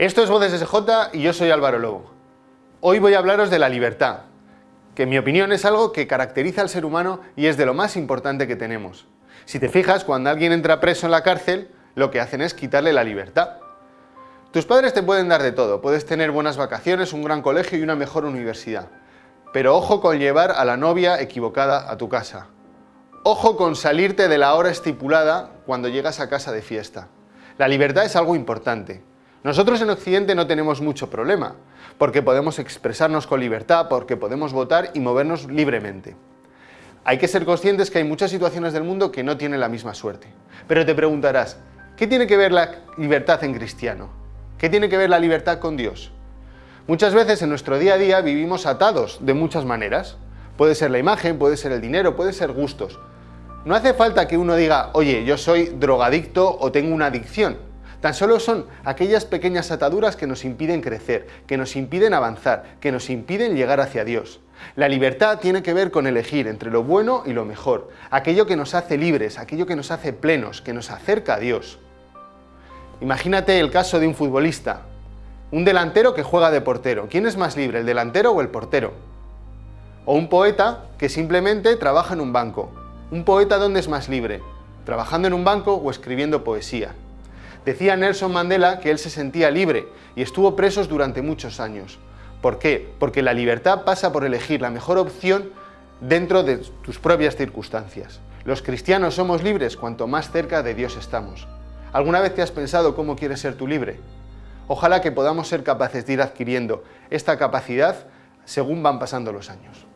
Esto es Voces SJ y yo soy Álvaro Lobo. Hoy voy a hablaros de la libertad, que en mi opinión es algo que caracteriza al ser humano y es de lo más importante que tenemos. Si te fijas, cuando alguien entra preso en la cárcel, lo que hacen es quitarle la libertad. Tus padres te pueden dar de todo, puedes tener buenas vacaciones, un gran colegio y una mejor universidad. Pero ojo con llevar a la novia equivocada a tu casa. Ojo con salirte de la hora estipulada cuando llegas a casa de fiesta. La libertad es algo importante. Nosotros en Occidente no tenemos mucho problema, porque podemos expresarnos con libertad, porque podemos votar y movernos libremente. Hay que ser conscientes que hay muchas situaciones del mundo que no tienen la misma suerte. Pero te preguntarás, ¿qué tiene que ver la libertad en cristiano? ¿Qué tiene que ver la libertad con Dios? Muchas veces en nuestro día a día vivimos atados de muchas maneras. Puede ser la imagen, puede ser el dinero, puede ser gustos. No hace falta que uno diga, oye, yo soy drogadicto o tengo una adicción. Tan solo son aquellas pequeñas ataduras que nos impiden crecer, que nos impiden avanzar, que nos impiden llegar hacia Dios. La libertad tiene que ver con elegir entre lo bueno y lo mejor, aquello que nos hace libres, aquello que nos hace plenos, que nos acerca a Dios. Imagínate el caso de un futbolista, un delantero que juega de portero. ¿Quién es más libre, el delantero o el portero? O un poeta que simplemente trabaja en un banco. ¿Un poeta dónde es más libre? ¿Trabajando en un banco o escribiendo poesía? Decía Nelson Mandela que él se sentía libre y estuvo preso durante muchos años. ¿Por qué? Porque la libertad pasa por elegir la mejor opción dentro de tus propias circunstancias. Los cristianos somos libres cuanto más cerca de Dios estamos. ¿Alguna vez te has pensado cómo quieres ser tú libre? Ojalá que podamos ser capaces de ir adquiriendo esta capacidad según van pasando los años.